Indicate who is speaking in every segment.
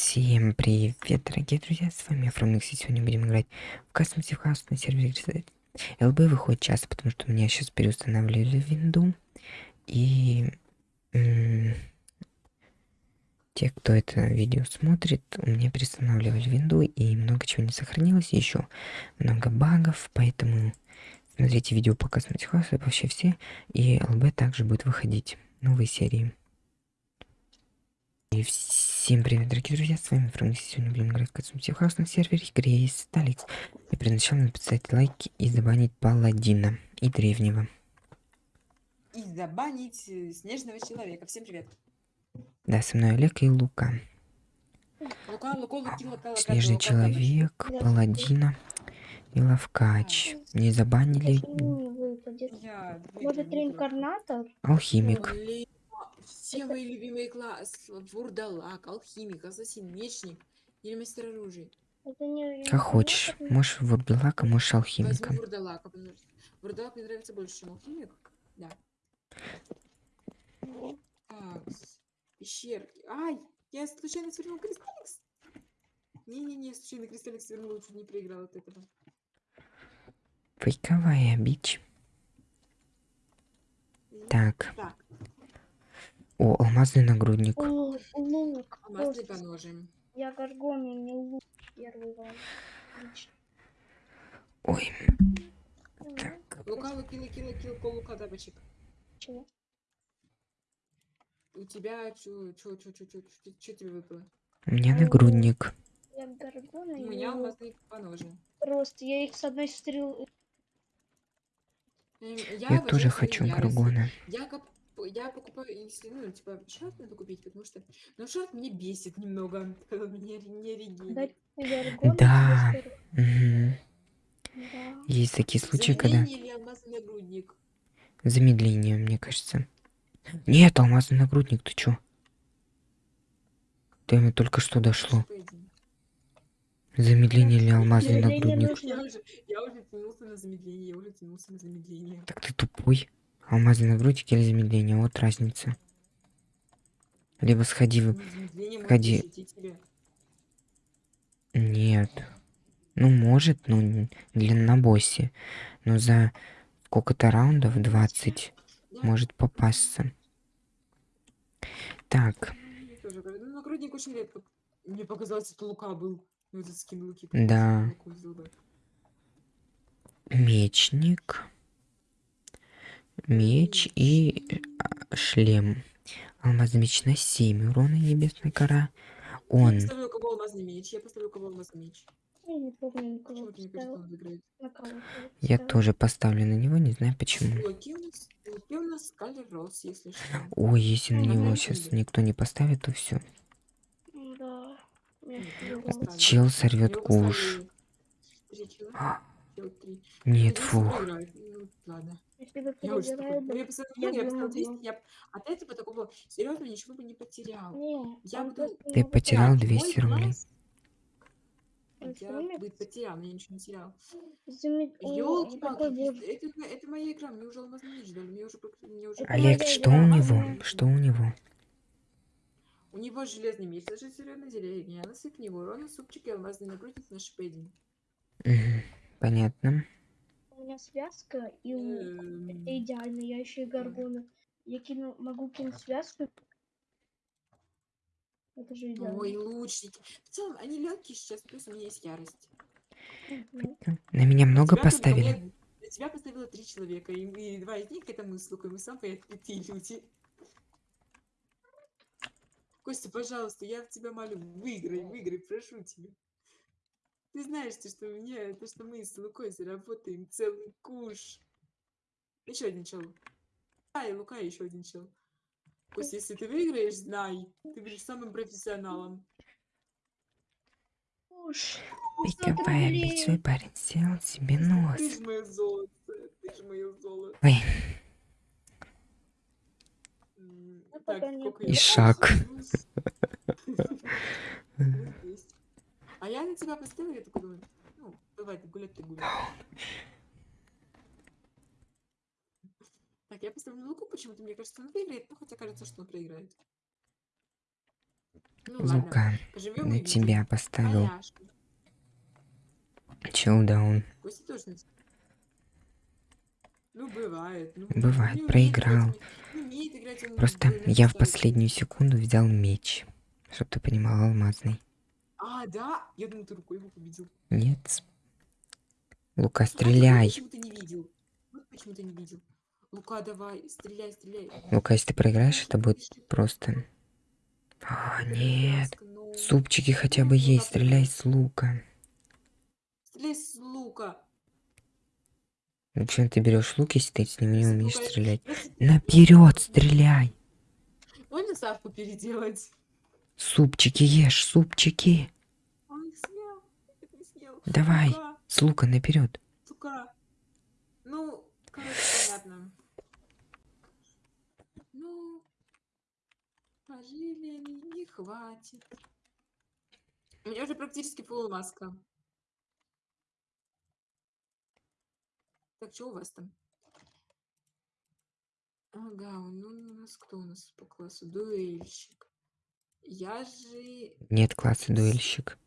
Speaker 1: Всем привет, дорогие друзья, с вами Фромикс, и сегодня будем играть в Custom House на сервере ЛБ выходит часто, потому что у меня сейчас переустанавливали винду, и те, кто это видео смотрит, у меня переустанавливали винду, и много чего не сохранилось, еще много багов, поэтому смотрите видео по Custom House, вообще все, и ЛБ также будет выходить новые серии. И всем привет, дорогие друзья, с вами Франк, сегодня будем играть в Катсумси Хаус на сервере игре есть Сталикс. И перед началом написать лайки и забанить Паладина и Древнего.
Speaker 2: И забанить э, Снежного Человека. Всем привет.
Speaker 1: Да, со мной Олег и Лука.
Speaker 2: Лука, Лука, Луки, Лука, Лука,
Speaker 1: Снежный
Speaker 2: Лука,
Speaker 1: Человек, Паладина и Лавкач. Не забанили
Speaker 2: Я
Speaker 3: Может, реинкарнатор?
Speaker 1: Алхимик.
Speaker 2: Все мои любимые классы. Вурдалак, алхимик, ассасин, мечник или мастер оружия.
Speaker 3: Не
Speaker 1: Как хочешь. Можешь Вурдалака, можешь Алхимика.
Speaker 2: Возьму вурдалака. потому что Вурдалак мне нравится больше, чем алхимик. Да. Так, пещерки. Ай, я случайно свернул кристалликс. Не-не-не, случайно кристалликс свернул, чуть не проиграл от этого.
Speaker 1: Фейковая бич. Так.
Speaker 2: Так,
Speaker 1: О, алмазный нагрудник.
Speaker 3: О, лук.
Speaker 2: алмазный
Speaker 3: Просто
Speaker 2: по ножам.
Speaker 3: Я горгония, мне лук первый вам.
Speaker 1: Ой, так.
Speaker 2: Лука, луки, луки, луки, лука, лука, тапочек.
Speaker 3: чего?
Speaker 2: У тебя чё, чё, чё, чё, чё, чё, чё тебе выпало?
Speaker 1: У меня нагрудник.
Speaker 3: Я горгона
Speaker 2: У меня
Speaker 3: лук.
Speaker 2: алмазный по ножам.
Speaker 3: Просто я их с одной стрелы...
Speaker 2: Эм,
Speaker 1: Я
Speaker 2: вожу
Speaker 1: тоже хочу гаргона.
Speaker 2: Я, коп- я покупаю, если, ну, типа, шарт надо купить, потому что, ну, шарт меня бесит немного, он меня не
Speaker 3: горгона
Speaker 1: Да. Есть такие случаи, когда
Speaker 2: Замедление или алмазный нагрудник?
Speaker 1: замедление, мне кажется. Нет, алмазный нагрудник, ты чё? Ты мне только что дошло. Замедление или алмазный
Speaker 3: Замедление
Speaker 1: нагрудник?
Speaker 2: Я уже, я уже тянулся на замедление, я уже тянулся на замедление.
Speaker 1: Так ты тупой. Алмазный нагрудник или замедление? Вот разница. Либо сходи в...
Speaker 2: Замедление может
Speaker 1: Ходи.
Speaker 2: защитить тебя.
Speaker 1: Нет. Ну, может, ну, н- для на боссе. Но за сколько-то раундов, 20,
Speaker 2: Да,
Speaker 1: может попасться. Так,
Speaker 2: мне. Ну. Мне показалось, это лука был. Ну, этот скин луки.
Speaker 1: Да. Мечник. Меч и а, шлем. Алмазный меч на 7 урона, небесная кора.
Speaker 2: Я
Speaker 1: Он.
Speaker 2: поставлю у кого алмазный меч, я поставлю у кого алмазный меч.
Speaker 3: Я помню,
Speaker 1: Я тоже поставлю на него, не знаю почему. Ой, если на него сейчас никто не поставит, то все.
Speaker 3: Я
Speaker 2: я поставлю.
Speaker 1: Чел сорвет куш. А. Нет, фух.
Speaker 3: Если бы
Speaker 2: Я уже такой,
Speaker 3: бы...
Speaker 2: ну, я поставил
Speaker 3: я
Speaker 2: я
Speaker 3: бы могла.
Speaker 2: 200, я от этого такого серьезно ничего бы не потерял.
Speaker 3: Не,
Speaker 2: Я буду-
Speaker 3: просто
Speaker 1: Ты потерял
Speaker 2: Так,
Speaker 1: 200
Speaker 2: мой
Speaker 1: рублей.
Speaker 2: Я бы потерял, но я ничего не терял.
Speaker 3: Боже.
Speaker 2: это, это моя игра, мне уже алмазный меч дали, мне уже, мне
Speaker 1: Олег, что у
Speaker 3: а
Speaker 1: него? Что у него?
Speaker 2: У него железный меч, даже серьезно зелень, насыпь него, урона, супчик и алмазный нагрудник на.
Speaker 1: Мгм, Понятно.
Speaker 3: У меня связка и лук. Это идеально. Я еще и горгона. Я кину, могу кинуть связку. Это же идеально.
Speaker 2: Ой, лучники. В целом, они легкие сейчас, плюс у меня есть ярость.
Speaker 1: На меня много
Speaker 2: тебя
Speaker 1: поставили?
Speaker 2: мне- На тебя поставило три человека, и, и два из них это мы с Лукой, мы самые открытые люди. Костя, пожалуйста, я в тебя молю, выиграй, выиграй, прошу тебя. Ты знаешь, то, что мне, то, что мы с Лукой заработаем целый куш. Еще один чел. А, и Лука еще один чел. Костя, если ты выиграешь, знай, ты будешь самым профессионалом.
Speaker 3: Уж.
Speaker 1: Бить свой парень сделал себе нос.
Speaker 2: Ты ж мое золото, ты ж мое золото.
Speaker 1: Ой,
Speaker 3: Ну,
Speaker 2: Так,
Speaker 1: И шаг.
Speaker 2: плюс- плюс 200. А я на тебя поставила, я такой думаю, ну, давай, ты гулять, ты гуляй. Так, я поставлю Луку, почему-то мне кажется, он выиграет, но хотя кажется, что он проиграет. Ну
Speaker 1: Лука,
Speaker 2: поживем
Speaker 1: на тебя поставил
Speaker 2: Аляшка.
Speaker 1: чилдаун.
Speaker 2: Ну, бывает. Ну,
Speaker 1: Бывает, проиграл.
Speaker 2: играть,
Speaker 1: Просто я в последнюю секунду взял меч. Чтоб ты понимал, алмазный.
Speaker 2: А, да? Я думаю, ты рукой его победил.
Speaker 1: Нет. Лука, стреляй.
Speaker 2: почему ты не видел? Почему ты не видел. Лука, давай, стреляй, стреляй.
Speaker 1: Лука, если ты проиграешь, это будет просто... А, нет.
Speaker 2: ну.
Speaker 1: Супчики хотя бы
Speaker 2: Ну,
Speaker 1: есть, стреляй с лука.
Speaker 2: Стреляй с лука.
Speaker 1: Зачем ты берешь лук, если ты с ним не умеешь стрелять? Наперед стреляй!
Speaker 2: Можно Савку переделать?
Speaker 1: Супчики ешь, супчики!
Speaker 2: Он съел. Не съел.
Speaker 1: Давай.
Speaker 2: Лука,
Speaker 1: С лука наперед.
Speaker 2: Сука. Ну, короче, понятно. Ну, пожили не хватит. У меня уже практически полумаска. Так, что у вас там? Ага, ну у нас кто у нас по классу? Дуэльщик. Я же...
Speaker 1: Нет класса дуэльщик.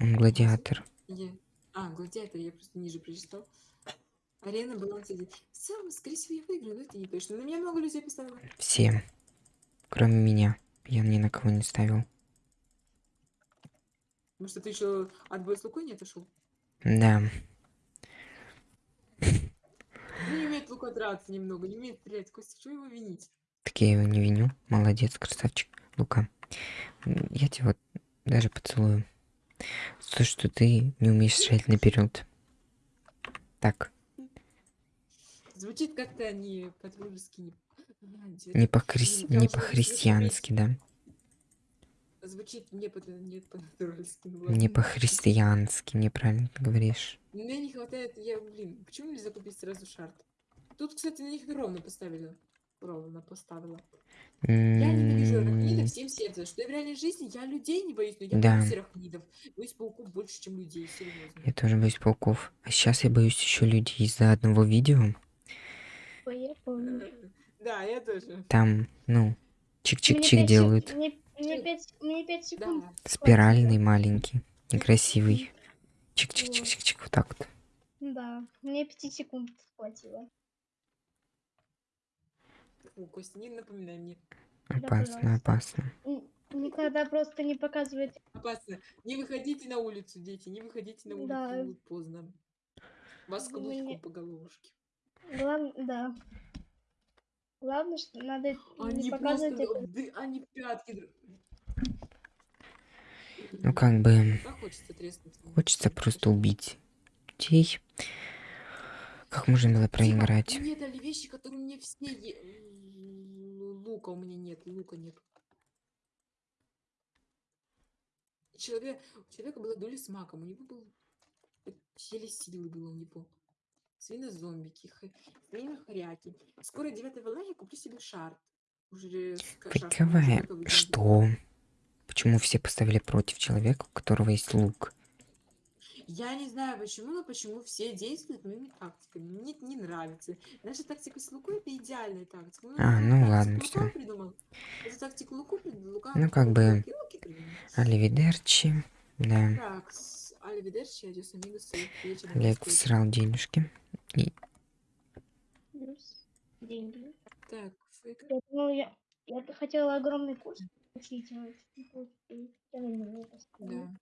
Speaker 1: Он гладиатор.
Speaker 2: Я... А, гладиатор, я просто ниже прочитал. Арена баланс один. В целом, скорее всего, я выиграю, но это не точно. На меня много людей поставило.
Speaker 1: Все. Кроме меня. Я ни на кого не ставил.
Speaker 2: Что ты еще от боя с Лукой не отошел.
Speaker 1: Да.
Speaker 2: Ну, не умеет Лука драться немного, не умеет стрелять. Костя, что его винить?
Speaker 1: Так я его не виню. Молодец, красавчик. Лука. Я тебя вот даже поцелую. То, что ты не умеешь стрелять наперед. Так,
Speaker 2: Звучит как-то не по-дружески, не...
Speaker 1: Не по-христи...
Speaker 2: прям
Speaker 1: не по-христиански, да?
Speaker 2: Звучит не по не по-дружески. ну
Speaker 1: Не по-христиански, неправильно ты говоришь.
Speaker 2: Мне не хватает, я, блин, почему нельзя купить сразу шарт? Тут, кстати, на них ровно поставили. Ровно поставила. Я ненавижу арахнидов всем сердцем, что я в реальной жизни я людей не боюсь, но я
Speaker 1: Да.
Speaker 2: боюсь арахнидов. Боюсь пауков больше, чем людей, серьезно.
Speaker 1: Я тоже боюсь пауков. А сейчас я боюсь еще людей из-за одного видео.
Speaker 3: Я помню.
Speaker 2: Да, я тоже.
Speaker 1: Там, ну, чик-чик-чик делают.
Speaker 3: Мне, мне пять, мне пять секунд.
Speaker 2: Да.
Speaker 1: Спиральный маленький, некрасивый. Чик-чик-чик-чик-чик, вот так вот.
Speaker 3: Да, мне пяти секунд хватило.
Speaker 2: Фу, Костя, не напоминай мне.
Speaker 1: Опасно, опасно.
Speaker 3: Никогда просто не показывает.
Speaker 2: Опасно. Не выходите на улицу, дети, не выходите на улицу,
Speaker 3: Да.
Speaker 2: будет поздно. Вас
Speaker 3: Вы мне-
Speaker 2: каблучком по головушке.
Speaker 3: Главное, да. Главное, что надо
Speaker 2: Они
Speaker 3: не
Speaker 2: просто,
Speaker 3: показывать это.
Speaker 2: ды- они пятки.
Speaker 1: Ну, как бы,
Speaker 2: хочется
Speaker 1: хочется просто убить людей. Как можно было
Speaker 2: Типа,
Speaker 1: проиграть?
Speaker 2: мне дали вещи, которые мне все... е- М, Лука у меня нет, лука нет. Человек, у человека была доля с маком, у него был... Еле силы было у него. Свинозомбики, х- свинохряки. Скоро 9 волна я куплю себе шарт. Уже.
Speaker 1: Что? Почему все поставили против человека, у которого есть лук?
Speaker 2: Я не знаю почему, но почему все действуют моими тактиками. Мне это не нравится. Наша тактика с Лукой это идеальная тактика. Ну,
Speaker 1: А, ну ладно,
Speaker 2: тактику Луку придумал. Лука
Speaker 1: Ну, как бы. Аливидерчи. Да.
Speaker 2: Так, с Аливидерчи, адьос, амигос.
Speaker 1: Олег всрал денежки.
Speaker 3: Плюс деньги.
Speaker 2: Так, фейк.
Speaker 3: Я, думала, я, я хотела огромный курс получить. а поставлю.
Speaker 2: Да.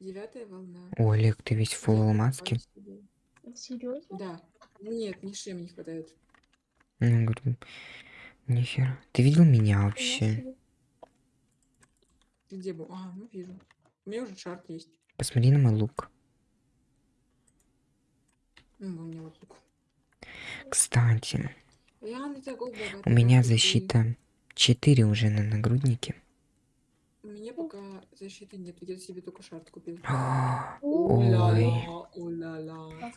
Speaker 2: Девятая волна.
Speaker 1: О, Олег, ты весь фул
Speaker 2: Девятая
Speaker 1: алмазки.
Speaker 2: волна себе.
Speaker 3: Серьезно?
Speaker 2: Да. Нет, ни шем не хватает.
Speaker 1: Ну, говорю, нихера. Ты видел меня вообще?
Speaker 2: Ты где был? А, ну вижу. У меня уже шарт есть.
Speaker 1: Посмотри на мой лук.
Speaker 2: Ну, у меня вот лук.
Speaker 1: Кстати,
Speaker 2: такой богатый,
Speaker 1: у меня защита 4 уже на нагруднике.
Speaker 2: У меня пока защиты нет. Я себе только шарт купил.
Speaker 3: Ой.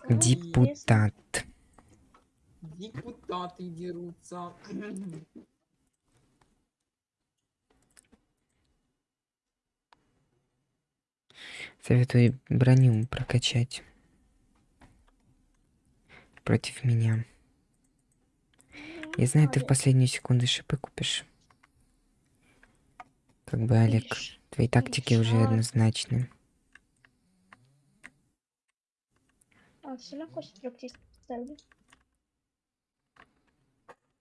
Speaker 1: Депутат.
Speaker 2: Депутаты дерутся.
Speaker 1: Советую броню прокачать. Против меня. Я знаю, ты в последнюю секунду шипы купишь. Как бы, Олег, твои тактики уже однозначны.
Speaker 3: А, все равно ставлю.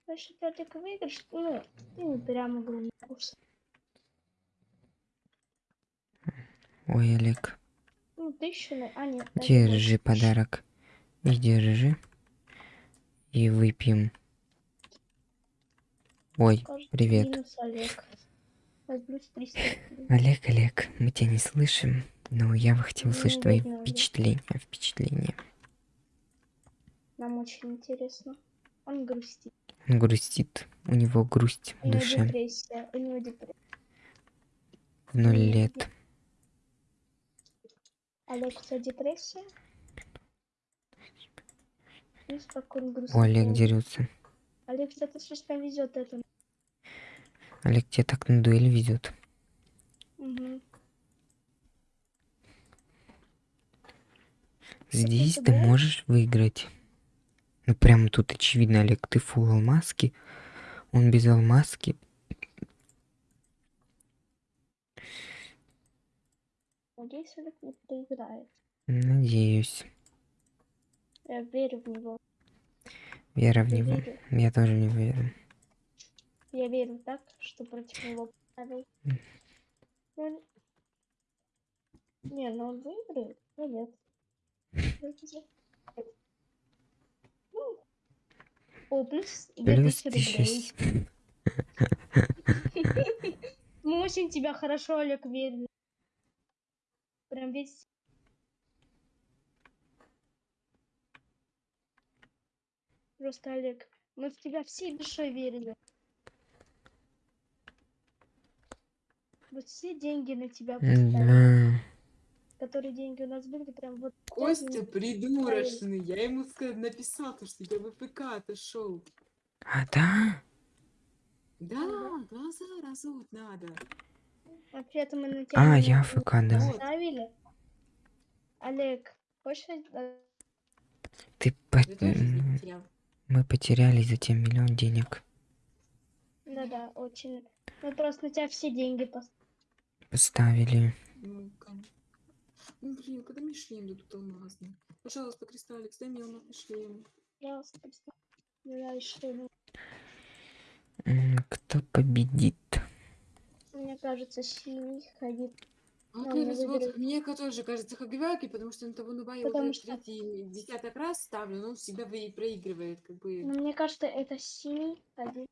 Speaker 3: Выиграешь, ну, не прям огромный курс.
Speaker 1: Ой, Олег,
Speaker 3: Ну, тысячу. А, нет.
Speaker 1: держи подарок. И держи. И выпьем. Ой,
Speaker 3: Кажется,
Speaker 1: привет.
Speaker 3: Минус Олег. Возьмусь 300 рублей.
Speaker 1: Олег, Олег, мы тебя не слышим, но я бы хотел
Speaker 3: Ну,
Speaker 1: услышать твои впечатления. Впечатления.
Speaker 3: Нам очень интересно. Он грустит.
Speaker 1: Он грустит. У него грусть в душе.
Speaker 3: депрессия. У него депрессия.
Speaker 1: В ноль лет.
Speaker 3: Олег, у тебя депрессия? Видишь, как он грустит.
Speaker 1: О, Олег дерется.
Speaker 3: Олег, что-то слишком везет этому.
Speaker 1: Олег тебя так на дуэль везет.
Speaker 3: Угу.
Speaker 1: Здесь
Speaker 3: ты
Speaker 1: можешь выиграть. Ну прямо тут очевидно, Олег, ты фул алмазки. Он без алмазки.
Speaker 3: Надеюсь, Олег не проиграет.
Speaker 1: Надеюсь.
Speaker 3: Я верю в него.
Speaker 1: Вера в
Speaker 3: Я
Speaker 1: него.
Speaker 3: верю.
Speaker 1: Я тоже не верю.
Speaker 3: Я верю так, что против него поставил. Ну, Не, ну он выиграет. Ну нет. Ну, О, плюс две
Speaker 1: Плюс
Speaker 3: тысячи рублей.
Speaker 1: тысяча.
Speaker 3: Мы очень тебя хорошо, Олег, верим. Прям весь... Просто, Олег, мы в тебя всей душой верили. Вот все деньги на тебя поставили.
Speaker 1: Да.
Speaker 3: Которые деньги у нас были, прям вот...
Speaker 2: Костя придурочный. Я ему написал, то, что я в ПК отошел.
Speaker 1: А да?
Speaker 2: Да, глаза разуть надо.
Speaker 3: А при этом мы на тебя
Speaker 1: А,
Speaker 3: не
Speaker 1: я АФК, да.
Speaker 3: Поставили. Олег, хочешь... э,
Speaker 1: Ты по-. Мы потеряли затем миллион денег.
Speaker 3: Да-да, очень... Мы просто на тебя все деньги поставили.
Speaker 1: Поставили.
Speaker 2: Ну, блин, когда мне шлем дадут алмазный? Пожалуйста, Кристаллик, дай мне алмазный шлем.
Speaker 3: Пожалуйста, что ну,
Speaker 1: Кто победит?
Speaker 3: Мне кажется, синий ходит.
Speaker 2: А
Speaker 3: Ну,
Speaker 2: вот мне тоже кажется Хагиваки, потому что на того нуба я
Speaker 3: Потому
Speaker 2: уже
Speaker 3: что-
Speaker 2: третий, десяток раз ставлю, но он всегда вы- проигрывает, как бы
Speaker 3: Но мне кажется, это синий ходит.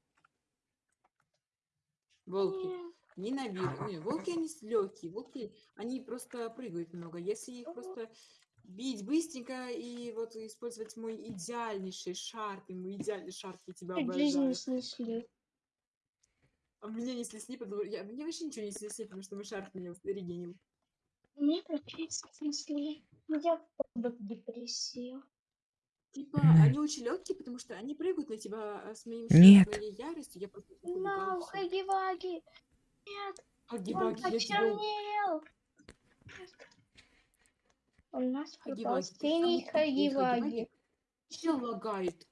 Speaker 2: волки.
Speaker 3: Нет.
Speaker 2: Не набирают. Не, волки они легкие, волки, они просто прыгают много. Если их просто бить быстренько и вот использовать мой идеальнейший шарп, и мой идеальный шарп, я тебя
Speaker 3: Чуть жизни
Speaker 2: обожаю.
Speaker 3: снесли.
Speaker 2: А меня не снесли, потому я, мне вообще ничего не снесли, потому что мой шарп меня регенил.
Speaker 3: Мне практически снесли. Я в депрессию.
Speaker 2: Типа,
Speaker 1: Мгм.
Speaker 2: они очень легкие, потому что они прыгают на тебя а, с моим
Speaker 1: Нет.
Speaker 2: моей яростью. Я просто всё.
Speaker 3: Хаги-Ваги! Нет, он
Speaker 2: я тебя
Speaker 3: почернел! У нас пропал синий Хаги-Ваги.
Speaker 2: Чел лагает.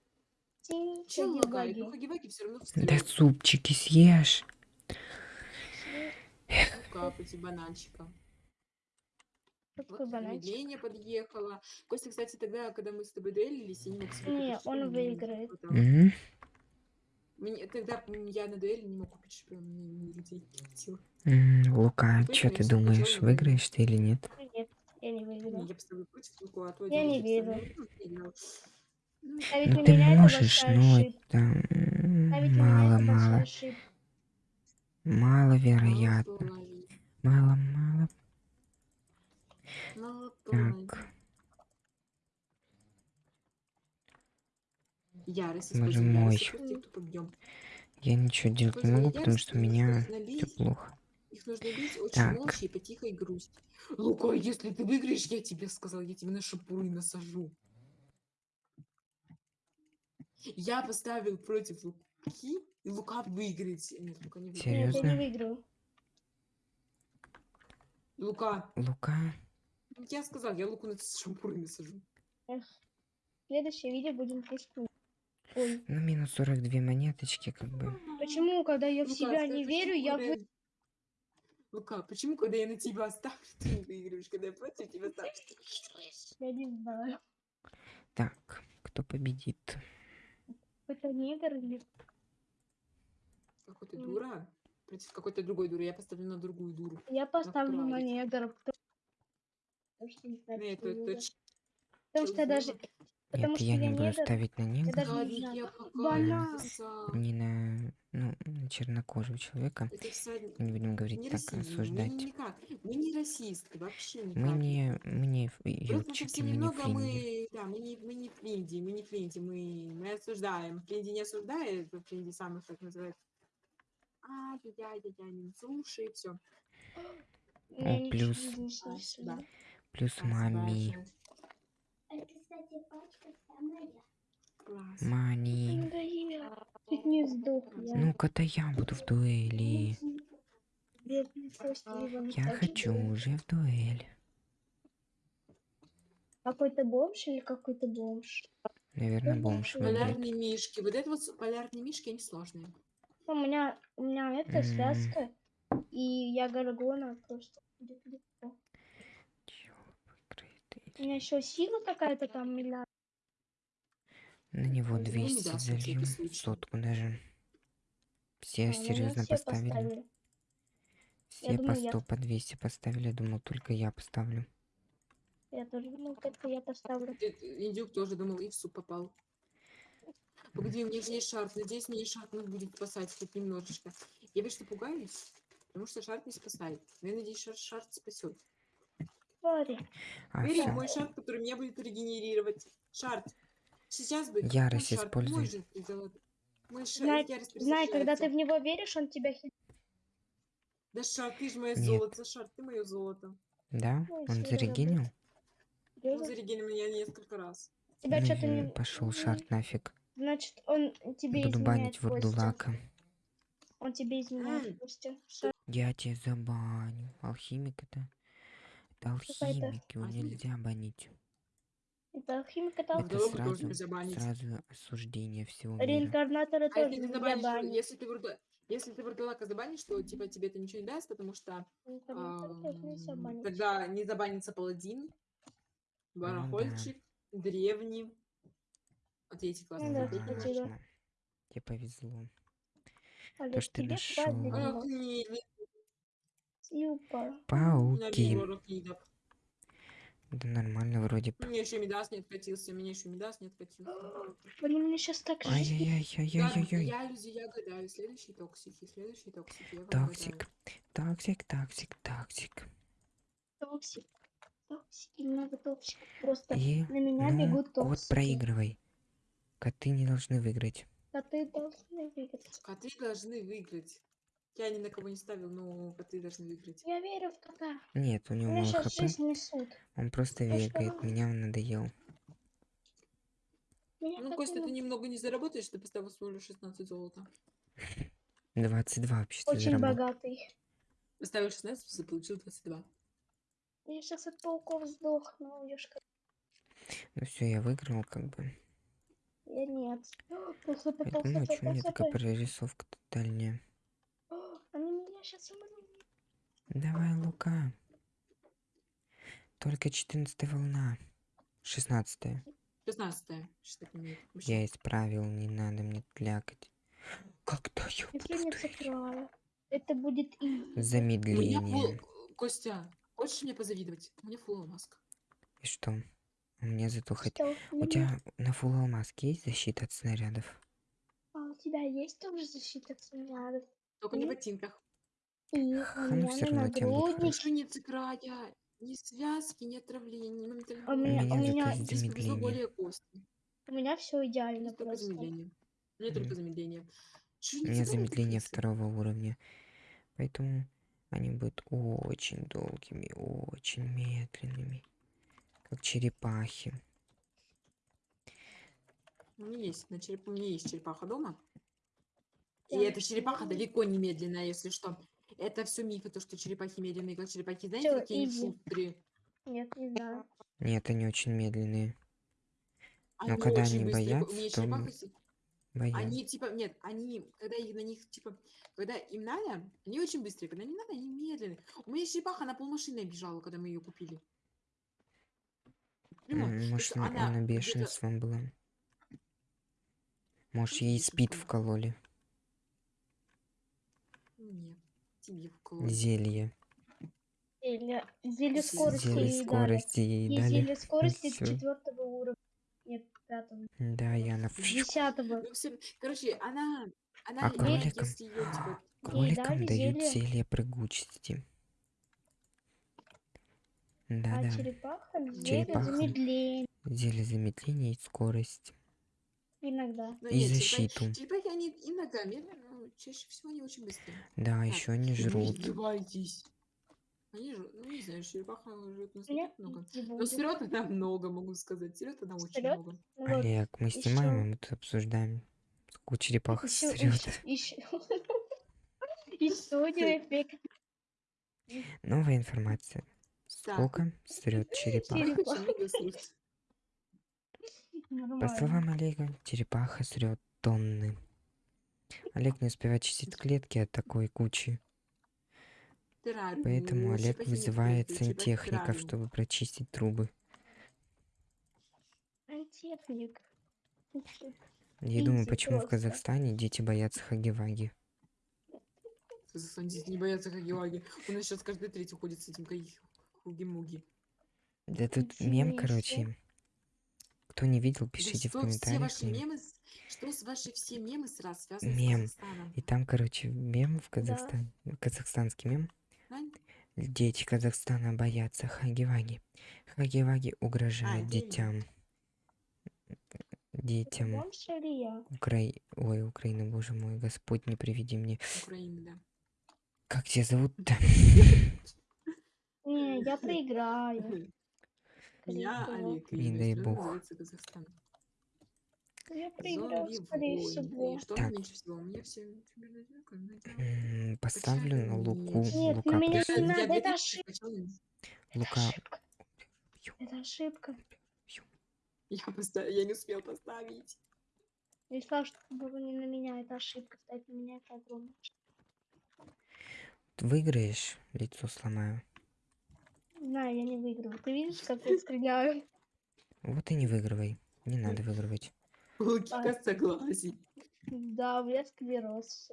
Speaker 2: Чел лагает. Ну, Хаги-Ваги все равно
Speaker 1: Да
Speaker 2: встает.
Speaker 1: супчики съешь.
Speaker 2: Капать бананчика. Вот
Speaker 3: Какой бананчик?
Speaker 2: замедление подъехало. Костя, кстати, тогда, когда мы с тобой дуэлились, я не мог
Speaker 3: Не, он
Speaker 2: шприц, мне не
Speaker 3: выиграет.
Speaker 2: Мне, тогда я на дуэли не мог купить шприц, мне не людей хватило.
Speaker 1: Лука, что ты думаешь, выиграешь ты или нет?
Speaker 3: Нет, я не выиграла.
Speaker 2: я поставлю против Луку, а то
Speaker 3: Я не верю.
Speaker 2: ну. Ну,
Speaker 1: Ну ты
Speaker 3: меня это
Speaker 1: можешь, но
Speaker 3: ошибка.
Speaker 1: это м,
Speaker 3: Ставить на меня
Speaker 1: мало,
Speaker 3: это большая
Speaker 1: мало,
Speaker 3: ошибка.
Speaker 1: маловероятно.
Speaker 2: половин.
Speaker 1: Мало, мало.
Speaker 2: Мало половин.
Speaker 1: Так,
Speaker 2: Ярость
Speaker 1: Боже мой.
Speaker 2: тех,
Speaker 1: я ничего делать не могу, потому что у меня все плохо.
Speaker 2: Их нужно бить очень
Speaker 1: Так.
Speaker 2: молча и по тихой грусти. Лука, если ты выиграешь, я тебе сказал, я тебе на шапуры насажу. Я поставил против Луки, и Лука выиграет. Нет, Лука не выиграет.
Speaker 3: Нет, я
Speaker 1: Серьезно?
Speaker 3: не выиграю.
Speaker 2: Лука,
Speaker 1: Лука,
Speaker 2: я сказал, я Луку на шампуры насажу.
Speaker 3: Эх. Следующее видео будем пустым. Ой,
Speaker 1: ну минус 42 монеточки, как бы.
Speaker 3: почему, когда я в
Speaker 2: Лука,
Speaker 3: себя не
Speaker 2: на
Speaker 3: верю, я вы...
Speaker 2: Лука, почему, когда я на тебя ставлю, ты не выигрываешь, когда я против тебя ставлю, ты выигрываешь?
Speaker 3: Я не знаю.
Speaker 1: Так, кто победит?
Speaker 3: Это негр или...
Speaker 2: Какой-то
Speaker 3: М.
Speaker 2: дура против какой-то другой дуры. Я поставлю на другую дуру.
Speaker 3: Я поставлю на
Speaker 2: правильно.
Speaker 3: негра, потому потому что не знаю,
Speaker 2: Нет, это,
Speaker 3: Потому что даже... Потому
Speaker 1: Нет, я
Speaker 3: я
Speaker 1: не буду
Speaker 3: негр.
Speaker 1: ставить на негра,
Speaker 3: даже не
Speaker 2: краса.
Speaker 1: не на, ну, на чернокожего человека.
Speaker 2: Это.
Speaker 1: Не будем говорить
Speaker 2: Не
Speaker 1: так,
Speaker 2: расизм, мы
Speaker 1: осуждать.
Speaker 2: не- никак. Мы не расисты, вообще никак.
Speaker 1: Мы не, мы не
Speaker 2: совсем
Speaker 1: мы не
Speaker 2: немного
Speaker 1: фринди.
Speaker 2: мы, да, мы не, мы не флинди, мы не флинди, мы, мы осуждаем. Флинди не осуждает, флинди самых, как называют. А, дядя, дядя, не слушай, все.
Speaker 1: О, плюс-
Speaker 3: не.
Speaker 2: Да.
Speaker 1: Плюс мами.
Speaker 2: Класс.
Speaker 1: Мани.
Speaker 3: Надоело. Чуть не сдох я.
Speaker 1: Буду в дуэли. Я хочу уже в дуэль.
Speaker 3: Какой-то бомж или какой-то бомж?
Speaker 1: Наверное, бомж.
Speaker 2: Полярные мишки. Вот это вот полярные мишки, они сложные.
Speaker 3: У меня, у меня это
Speaker 1: М.
Speaker 3: связка, и я горгона просто. У меня еще сила какая-то там миллиард.
Speaker 1: На него
Speaker 2: Ну, не
Speaker 1: 200
Speaker 2: даст на всякий
Speaker 1: залью.
Speaker 2: случай.
Speaker 1: Сотку даже. Все
Speaker 3: А, ну,
Speaker 1: серьезно
Speaker 3: все
Speaker 1: поставили.
Speaker 3: поставили.
Speaker 1: Все по
Speaker 3: думаю, я-
Speaker 1: 100, по 200 поставили. Я думал, только я поставлю.
Speaker 3: Я тоже думал, только я поставлю.
Speaker 2: Индюк тоже думал, и в суп попал. Погоди, у меня же есть шарф. Надеюсь, мне шарф нас будет спасать хоть немножечко. Я вечно пугаюсь, потому что шарф не спасает. Но я надеюсь, шар, шарф спасет.
Speaker 1: А,
Speaker 2: Бери
Speaker 1: всё.
Speaker 2: мой шарф, который меня будет регенерировать. Шарф. Сейчас бы.
Speaker 1: Ярость используй.
Speaker 3: Знай-
Speaker 2: ярость
Speaker 3: Знай, когда ты в него веришь, он тебя хит.
Speaker 2: Да шар, ты же мое
Speaker 1: Нет.
Speaker 2: золото, шар, ты мое золото.
Speaker 1: Да?
Speaker 3: Ну,
Speaker 1: Он
Speaker 3: если
Speaker 1: зарегенил?
Speaker 2: Он зарегенил меня несколько раз.
Speaker 3: Тебя
Speaker 1: Ну
Speaker 3: что-то не...
Speaker 1: пошел
Speaker 3: не-
Speaker 1: шарт нафиг.
Speaker 3: Значит, он тебе
Speaker 1: Буду банить вурдулака.
Speaker 3: Он тебе изменяет. Костя. Шар-
Speaker 1: Я тебя забаню. Алхимик это? Это алхимик, его нельзя банить.
Speaker 3: Это алхимик, это
Speaker 1: сразу,
Speaker 2: забанить.
Speaker 1: сразу осуждение всего мира.
Speaker 3: Реинкарнаторы
Speaker 2: А
Speaker 3: тоже
Speaker 2: если ты забанишь, если ты вурду- если ты вурдулака забанишь, то типа тебе это ничего не даст, потому что ам,
Speaker 3: банить.
Speaker 2: тогда не забанится паладин,
Speaker 1: Ну
Speaker 2: барахольчик, древний. А третий класс.
Speaker 3: Ну да, да.
Speaker 1: Тебе повезло.
Speaker 3: Олег,
Speaker 1: что ты
Speaker 2: не,
Speaker 3: Юпа.
Speaker 1: Пауки. Да нормально вроде. б.
Speaker 2: Мне еще Мидас не откатился, мне еще Мидас не откатился.
Speaker 3: Они мне сейчас так
Speaker 1: Ай-яй-яй-яй-яй-яй.
Speaker 2: я, люди, я гадаю. Следующий токсики, следующий токсики.
Speaker 1: Токсик. Токсик, токсик, токсик.
Speaker 3: Токсик. Токсики, много токсиков. Просто
Speaker 1: И,
Speaker 3: на меня
Speaker 1: ну,
Speaker 3: бегут токсики.
Speaker 1: проигрывай. Коты не должны выиграть.
Speaker 3: Коты должны выиграть.
Speaker 2: Коты должны выиграть. Я ни на кого не ставил, но коты должны выиграть.
Speaker 3: Я верю в кота.
Speaker 1: Нет, у него
Speaker 3: Меня
Speaker 1: мало хп. Он просто вегает. Меня он надоел.
Speaker 3: Меня
Speaker 2: Ну, Костя, ты
Speaker 3: не-
Speaker 2: немного не заработаешь, ты поставил всего лишь 16 золота. 22
Speaker 1: вообще-то
Speaker 3: очень
Speaker 1: заработал.
Speaker 3: богатый.
Speaker 2: Поставил 16, получил 22.
Speaker 3: Я сейчас от пауков сдохну, ёшка.
Speaker 1: Ну все, я выиграл как бы.
Speaker 3: Я нет.
Speaker 1: Поэтому, ну,
Speaker 3: полхп,
Speaker 1: что у меня такая прорисовка тотальная.
Speaker 3: Меня сейчас умрут.
Speaker 1: Давай, Лука. Только 14 волна. 16
Speaker 2: 16 что так имеет.
Speaker 1: Я исправил, не надо мне тлякать. Когда я
Speaker 3: Я
Speaker 1: буду.
Speaker 3: Это будет и.
Speaker 2: Меня
Speaker 1: Замедление.
Speaker 2: фул... Костя, хочешь мне позавидовать? У меня фул маска.
Speaker 1: И что? У меня зато хоть... У
Speaker 3: меня-
Speaker 1: тебя на фул алмазке есть защита от снарядов?
Speaker 3: А у тебя есть тоже защита от снарядов?
Speaker 2: Только не в ботинках.
Speaker 3: И у
Speaker 1: Ха, ну
Speaker 3: меня
Speaker 1: всё
Speaker 3: на
Speaker 1: равно тем будет
Speaker 2: ни связки, ни отравления, ни моментального
Speaker 3: А у меня,
Speaker 1: меня
Speaker 3: у меня,
Speaker 2: Здесь повезло
Speaker 1: замедление.
Speaker 2: более кости.
Speaker 3: у меня все идеально
Speaker 2: Здесь только
Speaker 3: просто.
Speaker 2: замедление. Мне
Speaker 1: Мгм.
Speaker 2: только замедление.
Speaker 1: У меня замедление второго уровня. Поэтому они будут очень долгими, очень медленными. Как черепахи.
Speaker 2: У меня есть, на череп... у меня есть черепаха дома. И
Speaker 3: Да.
Speaker 2: эта черепаха далеко не медленная, если что. Это все мифы, то, что черепахи медленные, как черепахи. Знаете,
Speaker 3: Всё,
Speaker 2: какие они шустрые?
Speaker 3: Нет, не знаю.
Speaker 1: Нет, они очень медленные.
Speaker 2: Они
Speaker 1: когда они
Speaker 2: быстрые.
Speaker 1: Боятся, то Боюсь.
Speaker 2: Они типа, нет, они, когда их, на них, типа, когда им надо, они очень быстрые, когда не надо, они медленные. У меня черепаха на полмашины бежала, когда мы ее купили.
Speaker 1: М,
Speaker 2: то
Speaker 1: Может, она,
Speaker 2: она
Speaker 1: она бешенством была. Может, ей
Speaker 2: бешенством?
Speaker 1: спид вкололи.
Speaker 2: Нет.
Speaker 1: Зелье.
Speaker 3: Зелье, скорости
Speaker 1: Зелье скорости
Speaker 3: ей
Speaker 1: дали.
Speaker 3: зелье скорости
Speaker 1: всё.
Speaker 3: четвертого уровня. Нет, пятого.
Speaker 1: Да, и она...
Speaker 3: Десятого.
Speaker 2: Ну, короче, она, она,
Speaker 1: А кроликам?
Speaker 2: если её, типа,
Speaker 1: Кроликам
Speaker 3: дали
Speaker 1: дают
Speaker 3: зелье.
Speaker 1: прыгучести.
Speaker 3: А
Speaker 1: Да-да.
Speaker 3: черепаха зелье
Speaker 1: Черепаха.
Speaker 3: замедление.
Speaker 1: Зелье замедления и скорость.
Speaker 3: Иногда.
Speaker 2: ну,
Speaker 1: И
Speaker 2: нет, черепахи-
Speaker 1: защиту.
Speaker 2: Черепахи, они иногда медленно, но чаще всего они очень быстрые.
Speaker 1: Да,
Speaker 2: Так,
Speaker 1: еще они жрут.
Speaker 2: издеваетесь. Они жрут, ну не знаю, черепаха жрет на
Speaker 3: У меня
Speaker 2: много. Но срет она много, могу сказать. Срет она очень
Speaker 3: Срёт?
Speaker 2: много.
Speaker 3: Ну
Speaker 1: Олег, мы снимаем, а мы тут обсуждаем. Сколько черепаха
Speaker 3: ещё-
Speaker 1: срет.
Speaker 3: Еще эффект.
Speaker 1: Новая информация. Сколько срет черепаха?
Speaker 2: Срет.
Speaker 1: По словам Олега, черепаха срет тонны. Олег не успевает чистить клетки от такой кучи. Поэтому Олег вызывает сантехников, чтобы прочистить трубы.
Speaker 3: Сантехник.
Speaker 1: Я думаю, почему в. Казахстане дети боятся хаги-ваги.
Speaker 2: В Казахстане дети не боятся хаги-ваги. У нас сейчас каждый третий ходит с этим хуги-муги.
Speaker 1: Да тут мем, короче. Кто не видел,
Speaker 2: Да
Speaker 1: пишите в
Speaker 2: что все
Speaker 1: комментариях.
Speaker 2: ваши
Speaker 1: мем.
Speaker 2: мемы, с- что с ваши все мемы сразу связаны
Speaker 1: Мем.
Speaker 2: с Казахстаном?
Speaker 1: И там, короче, мем в Казахстане. Казахстанский мем.
Speaker 2: Ань?
Speaker 1: Дети Казахстана боятся хаги-ваги. Хаги-ваги угрожают
Speaker 2: верю.
Speaker 1: детям. Детям? Укра... Ой, Украина, боже мой, Господь, не приведи мне.
Speaker 2: Украины, да.
Speaker 1: Как тебя зовут-то?
Speaker 3: Не, я проиграю.
Speaker 2: Я. Олег, и
Speaker 1: Не дай бог.
Speaker 3: Я скорее всего.
Speaker 2: Что
Speaker 1: Так.
Speaker 2: мне меньше всего? У меня все примерно одинаково, но это-
Speaker 1: М, Поставлю на Луку.
Speaker 2: нет?
Speaker 1: Лука
Speaker 3: на меня не надо,
Speaker 2: Я
Speaker 3: это ошибка.
Speaker 1: Лука.
Speaker 3: Это ошибка.
Speaker 2: Я, поста- я не успел поставить.
Speaker 3: Я сказала, что было не на меня, это ошибка. Ставь на меня, это огромная.
Speaker 1: Выиграешь, лицо сломаю.
Speaker 3: Знаю, я не выиграю. Ты видишь, как я стреляю?
Speaker 1: Вот и не выигрывай. Не надо выигрывать.
Speaker 2: Логика согласий.
Speaker 3: Да, у меня склероз.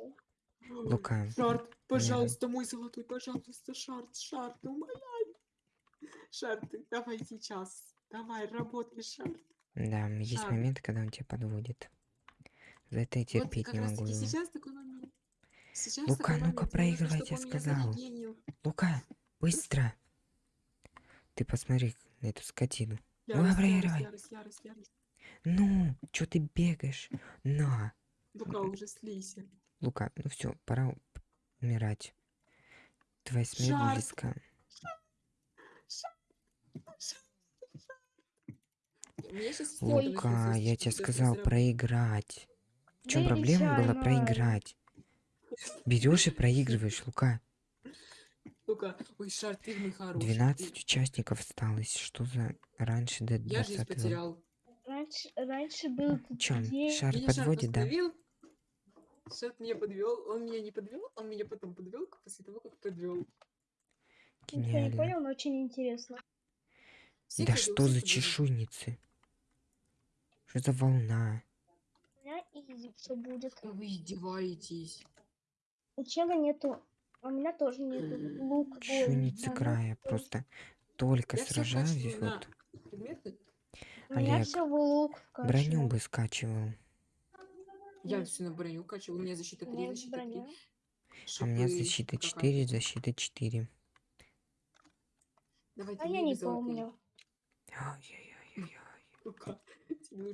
Speaker 1: Лука.
Speaker 2: Шарт, пожалуйста, мой золотой, пожалуйста, шарт, шарт, умоляю. Шарт, давай сейчас. Давай, работай, шарт.
Speaker 1: Да, есть
Speaker 2: Шаг.
Speaker 1: моменты, когда он тебя подводит. За это я терпеть
Speaker 2: вот
Speaker 1: не могу его.
Speaker 2: сейчас такой момент. Сейчас
Speaker 1: Лука,
Speaker 2: такой
Speaker 1: ну-ка,
Speaker 2: момент.
Speaker 1: Проигрывай, я сказал. Лука, быстро! Ты посмотри на эту скотину.
Speaker 2: Ярость, ярость,
Speaker 1: проигрывай.
Speaker 2: ярость, ярость, ярость.
Speaker 1: Ну, чё ты бегаешь? На!
Speaker 2: Лука, уже слейся.
Speaker 1: Лука, ну все, пора умирать. Твоя смерть
Speaker 2: Шарп.
Speaker 1: близка. Лука, я тебе сказал проиграть. В чем проблема была проиграть? Берешь и проигрываешь, Лука.
Speaker 2: Лука, ой, Шар, ты мой хороший.
Speaker 1: 12
Speaker 2: ты-
Speaker 1: участников осталось. Что за раньше до
Speaker 2: Я жизнь
Speaker 1: 20
Speaker 2: потерял.
Speaker 3: Раньше, раньше был
Speaker 1: Чем? Шар
Speaker 2: Меня Шар
Speaker 1: подводит, да?
Speaker 2: остановил. Шар меня подвел, он меня не подвел, он меня потом подвел после того, как подвел.
Speaker 3: Никто не
Speaker 1: Гениально.
Speaker 3: понял, но очень интересно.
Speaker 1: Да что за чешуйницы? Что за волна?
Speaker 3: У меня изи все будет.
Speaker 2: Вы издеваетесь.
Speaker 3: У чела нету. А у меня тоже нету. Лук.
Speaker 1: Чешуйницы
Speaker 3: да,
Speaker 1: края. Просто только
Speaker 2: Я
Speaker 1: сражаюсь. Вот
Speaker 2: предметы.
Speaker 3: У меня
Speaker 1: Олег,
Speaker 3: все в лук
Speaker 1: броню бы скачивал.
Speaker 2: Я все на броню качаю. У меня защита
Speaker 3: У
Speaker 2: 3,
Speaker 3: меня есть
Speaker 2: защита 3.
Speaker 3: броня.
Speaker 1: А у меня защита
Speaker 2: какая-то.
Speaker 1: 4, защита 4.
Speaker 2: Давайте
Speaker 3: А я не помню.
Speaker 1: Ай-яй-яй-яй.
Speaker 2: Лука, тебе.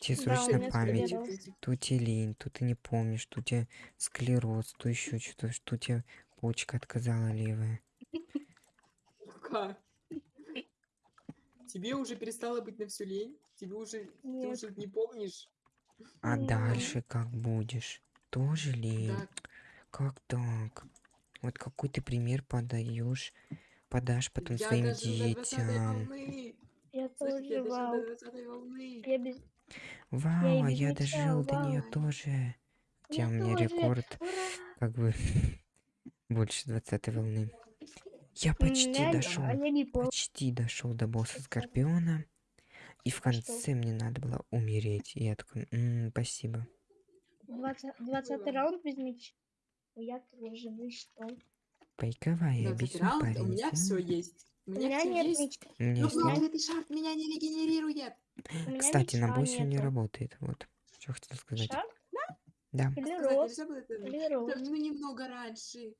Speaker 1: Тебе
Speaker 3: Да,
Speaker 1: срочно память. То тебе лень, то ты не помнишь, то у тебя склероз, то еще что-то, что у тебя почка отказала левая.
Speaker 2: Лука. Тебе уже перестало быть на всю лень? Тебе уже... Ты
Speaker 3: Нет.
Speaker 2: уже не помнишь?
Speaker 1: А
Speaker 3: М.
Speaker 1: дальше как будешь? Тоже лень?
Speaker 2: Да.
Speaker 1: Как так? Вот какой ты пример подаешь, подашь потом
Speaker 2: Я
Speaker 1: своим
Speaker 2: дожил до 20
Speaker 1: детям.
Speaker 3: Я тоже
Speaker 2: я
Speaker 3: вау.
Speaker 2: до 20 волны.
Speaker 3: Я без...
Speaker 1: Вау, а
Speaker 3: их
Speaker 1: я дожил до нее тоже. Хотя
Speaker 3: Я
Speaker 1: у меня
Speaker 3: тоже.
Speaker 1: рекорд
Speaker 3: Ура!
Speaker 1: как бы больше 20 волны. Я почти дошел.
Speaker 3: А я не помню.
Speaker 1: Почти дошел до босса Скорпиона. И в
Speaker 3: что?
Speaker 1: конце мне надо было умереть. И я такой, «М, спасибо.
Speaker 3: 20 20 раунд без мяча. Я тоже, вы что?
Speaker 1: Пайковая,
Speaker 2: 20
Speaker 1: обычный
Speaker 2: раунд, у
Speaker 1: парень.
Speaker 2: меня все есть. У
Speaker 3: У
Speaker 2: меня
Speaker 3: меня нет
Speaker 2: есть.
Speaker 3: мяча.
Speaker 1: У меня
Speaker 2: Ну,
Speaker 1: есть
Speaker 2: проклятый шарп меня не регенерирует.
Speaker 3: У
Speaker 1: Кстати, на боссе не работает. Вот. Что хотел сказать.
Speaker 3: Шар
Speaker 1: Да.
Speaker 3: или
Speaker 2: Сказать это? Ну, немного раньше.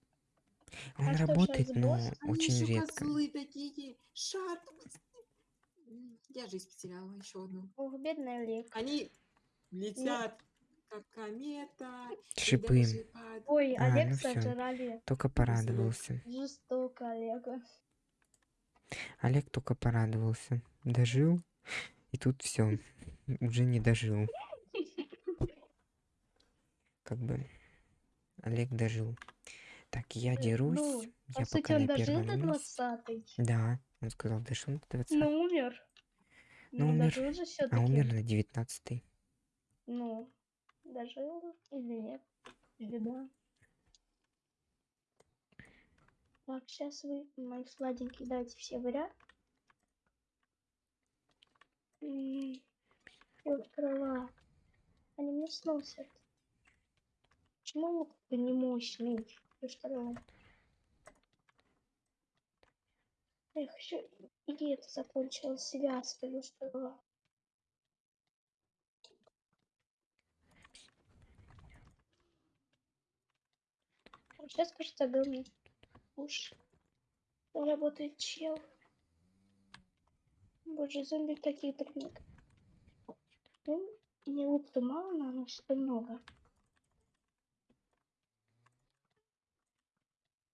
Speaker 1: Он
Speaker 3: А что,
Speaker 1: работает, но
Speaker 3: босс?
Speaker 1: Очень редко.
Speaker 2: козлы такие. Я жизнь потеряла еще одну.
Speaker 3: Ох, бедный Олег.
Speaker 2: Они летят, как комета.
Speaker 1: Шипы.
Speaker 2: под-
Speaker 3: Ой,
Speaker 1: А,
Speaker 3: Олег
Speaker 1: ну. Только порадовался.
Speaker 3: Жестоко Олега.
Speaker 1: Олег только порадовался. Дожил. И тут все. Уже не дожил. Как бы. Олег дожил. Так, я дерусь.
Speaker 3: Ну,
Speaker 1: я
Speaker 3: по сути,
Speaker 1: пока
Speaker 3: он
Speaker 1: на
Speaker 3: дожил
Speaker 1: первом
Speaker 3: до
Speaker 1: месте.
Speaker 3: 20
Speaker 1: Да, он сказал, дошел до 20.
Speaker 3: но умер.
Speaker 1: Ну,
Speaker 3: Ну,
Speaker 1: умер.
Speaker 3: дожил же все-таки.
Speaker 1: А умер на 19
Speaker 3: Ну, дожил или нет? Или да? Так, сейчас вы, мои сладенькие, дайте все в ряд. М, Я открыла. Они мне сносят. Почему лук такой не мощный? Что? Эх, еще и это закончилось связка, ну что? Сейчас, кажется, огромный уж работает чел. Боже, зомби такие прям. Ну, не лук-то мало, но что много.